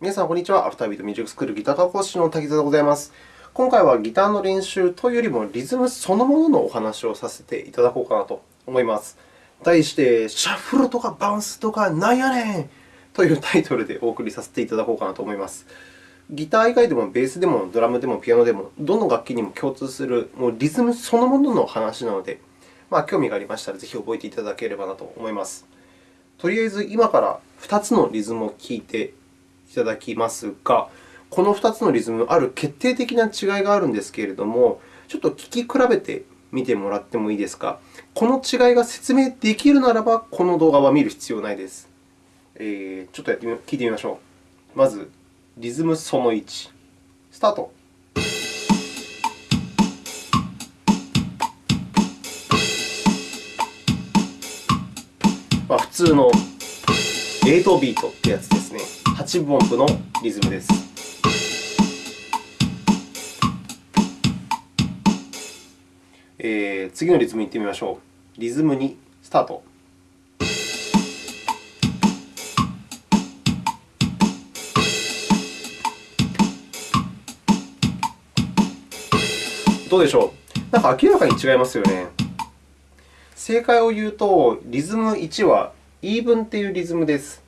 皆さん、こんにちは。アフタービートミュージックスクールギター科講師の滝沢でございます。今回はギターの練習というよりも、リズムそのもののお話をさせていただこうかなと思います。題して、シャッフルとかバウンスとかなんやねんというタイトルでお送りさせていただこうかなと思います。ギター以外でも、ベースでも、ドラムでも、ピアノでも、どの楽器にも共通するもうリズムそのものの話なので、まあ、興味がありましたら、ぜひ覚えていただければなと思います。とりあえず、今から2つのリズムを聴いていただきますが、この2つのリズム、ある決定的な違いがあるんですけれども、ちょっと聞き比べてみてもらってもいいですか？この違いが説明できるならば、この動画は見る必要ないです。えー、ちょっとやってみ聞いてみましょう。まず、リズムその1。スタート。まあ、普通の8ビートってやつですね。8分音符のリズムです。えー、次のリズムに行ってみましょう。リズム2、スタート。どうでしょう？なんか明らかに違いますよね。正解を言うと、リズム1は E 分というリズムです。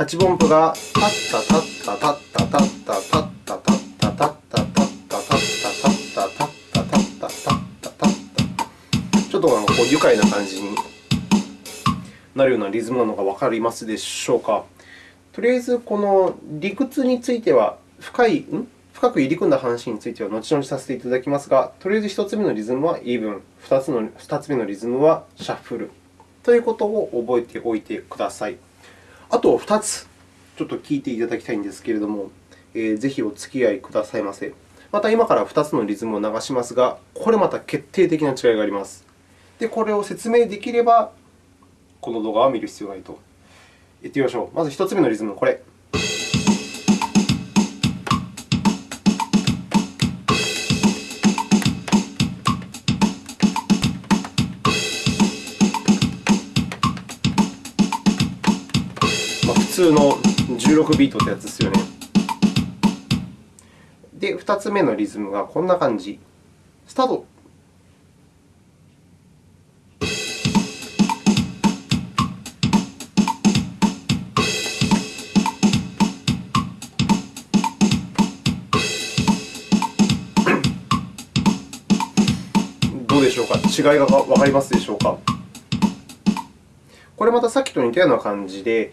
8分音符がタッタタッタタッタタッタタッタタッタタッタタッタタッタタッタタッタタッタタッタタッタちょっとこう愉快な感じになるようなリズムなのが分かりますでしょうか。とりあえず、この理屈については深い、ん深く入り組んだ話については後々させていただきますが、とりあえず1つ目のリズムはイーブン、2つの2つ目のリズムはシャッフルということを覚えておいてください。あと2つ、ちょっと聞いていただきたいんですけれども、えー、ぜひお付き合いくださいませ。また今から2つのリズムを流しますが、これまた決定的な違いがあります。で、これを説明できれば、この動画は見る必要がないと。いってみましょう。まず1つ目のリズム、これ。通の16ビートってやつですよね。で、2つ目のリズムがこんな感じ。スタートどうでしょうか？違いがわかりますでしょうか？これまたさっきと似たような感じで、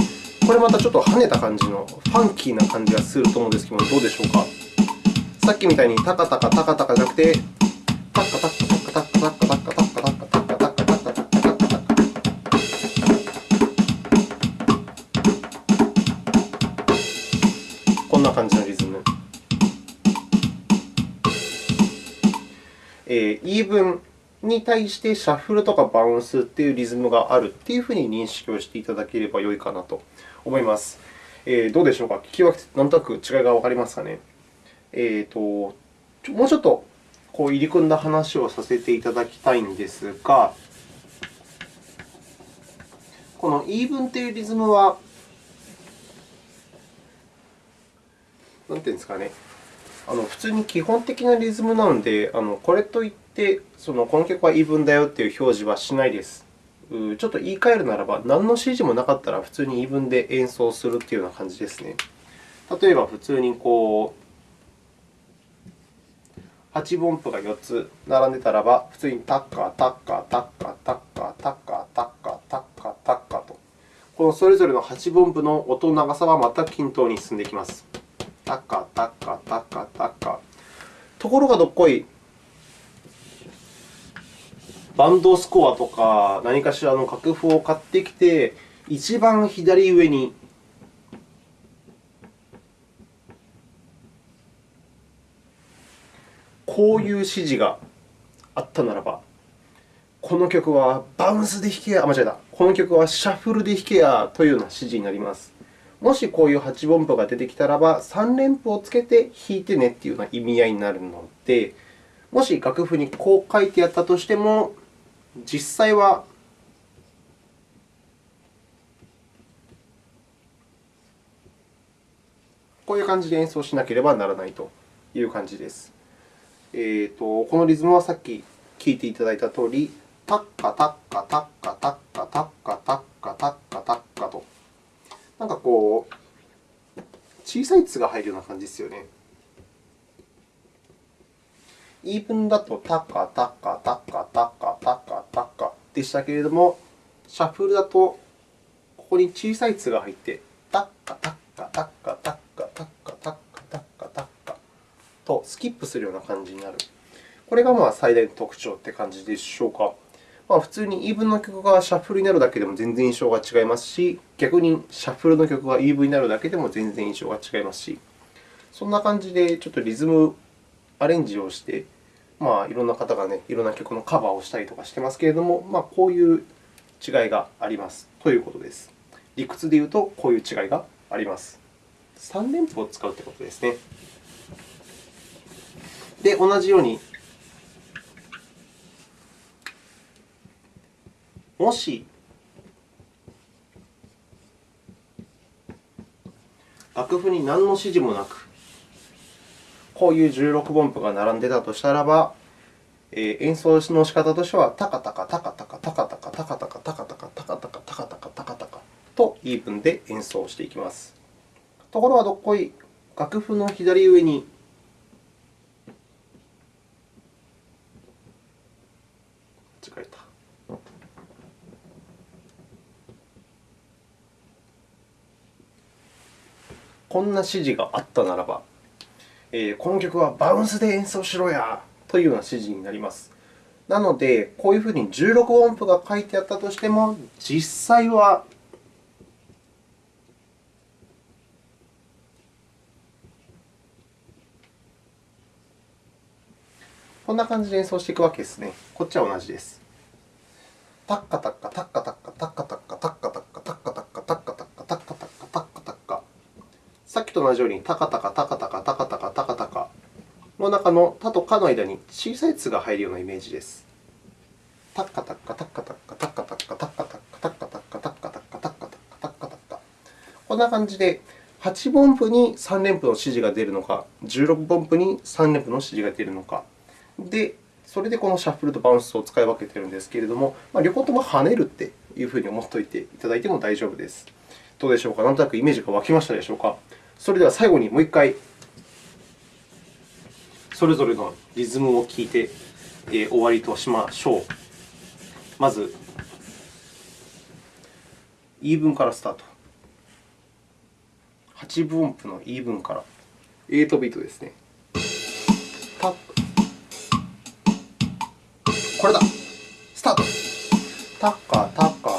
これまたちょっと跳ねた感じの、ファンキーな感じがすると思うんですけども、どうでしょうか？さっきみたいにタカタカタカタカじゃなくて、タッカタッカタッカタッカタッカタッカタッカタッカタッカタッカタッカタッカタッカタッカタッカこんな感じのリズム。えー、イーブンに対してシャッフルとかバウンスっていうリズムがあるっていうふうに認識をしていただければよいかなと思います。えー、どうでしょうか？聞き分けてなんとなく違いが分かりますかね？えーと、もうちょっとこう入り組んだ話をさせていただきたいんですが、このイーブンというリズムは、なんていうんですかね、あの普通に基本的なリズムなので、あのこれといってそのこの曲はイーブンだよという表示はしないです。ちょっと言い換えるならば、何の指示もなかったら普通にイーブンで演奏するというような感じですね。例えば、普通にこう8分音符が4つ並んでたらば、普通にタッカー、タッカー、タッカー、タッカー、タッカー、タッカー、タッカー、タッカーと、このそれぞれの8分音符の音の長さは全く均等に進んでいきます。タッカー、タッカー、タッカー、タッカー。ところがどっこい、バンドスコアとか何かしらの楽譜を買ってきて、一番左上にこういう指示があったならば、この曲はバウンスで弾けや、間違えた。この曲はシャッフルで弾けやというような指示になります。もしこういう8分符が出てきたらば、3連符をつけて弾いてねというような意味合いになるので、もし楽譜にこう書いてあったとしても、実際はこういう感じで演奏しなければならないという感じです。えーと、このリズムはさっき聴いていただいたとおり、タッカタッカタッカタッカタッカタッカタッカタッカと、なんかこう、小さい「つ」が入るような感じですよね。イーブンだとタッカタッカタッでしたけれども、シャッフルだとここに小さい「つ」が入って、タッカタッカタッカタッカタッカタッカタッカタッカとスキップするような感じになる。これがまあ最大の特徴という感じでしょうか。ま、普通にイーブンの曲がシャッフルになるだけでも全然印象が違いますし、逆にシャッフルの曲がイーブンになるだけでも全然印象が違いますし、そんな感じでちょっとリズムアレンジをして、まあ、いろんな方が、ね、いろんな曲のカバーをしたりとかしてますけれども、まあ、こういう違いがありますということです。理屈で言うと、こういう違いがあります。3連符を使うということですね。で、同じように、もし楽譜に何の指示もなく、こういう16分符が並んでたとしたらば、えー、演奏の仕方としては、タカタカ、タカタカ、タカタカ、タカタカ、タカタカ、タカタカ、タカタカ、タカタカとイーブンで演奏していきます。ところがどっこい、楽譜の左上に間違えた。こんな指示があったならば、えー、この曲はバウンスで演奏しろやというような指示になります。なので、こういうふうに16音符が書いてあったとしても、実際はこんな感じで演奏していくわけですね。こっちは同じです。タッカタッカタッカタッカタッカタッカタッカタッカタッカタッカタッカタッカタッカタッカタッカタッカタッカさっきと同じようにタカタカタカタカタカタカタカタカの中のタとカの間に小さい「つ」が入るようなイメージです。タッカタッカタッカタッカタッカタッカタッカタッカタッカタッカタッカタッカタッカタッカタッカタッカこんな感じで8分符に3連符の指示が出るのか、16分符に3連符の指示が出るのか、で、それでこのシャッフルとバウンスを使い分けているんですけれども、まあ、両方とも跳ねるっていうふうに思っておいていただいても大丈夫です。どうでしょうかなんとなくイメージが湧きましたでしょうかそれでは最後にもう一回、それぞれのリズムを聴いて、えー、終わりとしましょう。まず、イーブンからスタート。8分音符のイーブンから。8ビートですね。タッこれだスタートタッカタッカ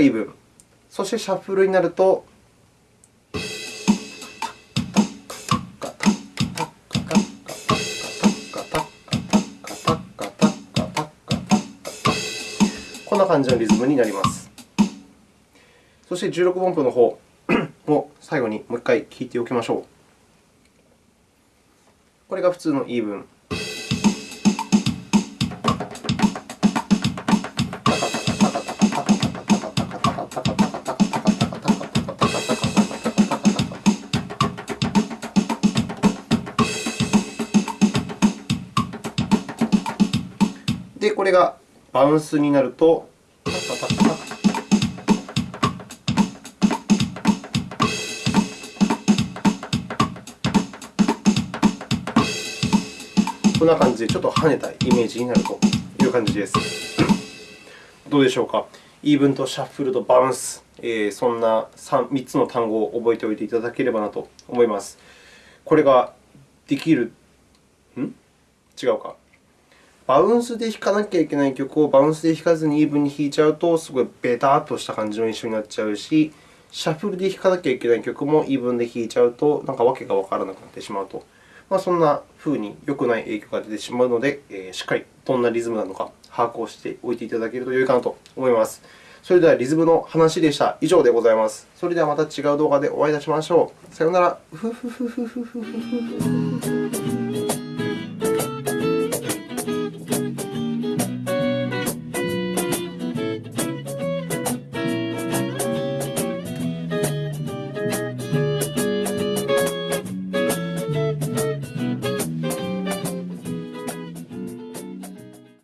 がイブン。そしてシャッフルになるとこんな感じのリズムになります。そして16音符の方。を最後にもう一回聞いておきましょう。これが普通のイーブン。これがバウンスになると、タタタタタこんな感じでちょっと跳ねたイメージになるという感じです。どうでしょうか？イーブンとシャッフルとバウンス、えー、そんな 3, 3つの単語を覚えておいていただければなと思います。これができるん？違うか。バウンスで弾かなきゃいけない曲をバウンスで弾かずにイーブンに弾いちゃうと、すごいベタっとした感じの印象になっちゃうし、シャッフルで弾かなきゃいけない曲もイーブンで弾いちゃうと、なんか訳がわからなくなってしまうと。まあ、そんなふうに良くない影響が出てしまうので、えー、しっかりどんなリズムなのか把握をしておいていただけると良いかなと思います。それでは、リズムの話でした。以上でございます。それではまた違う動画でお会いいたしましょう。さようなら。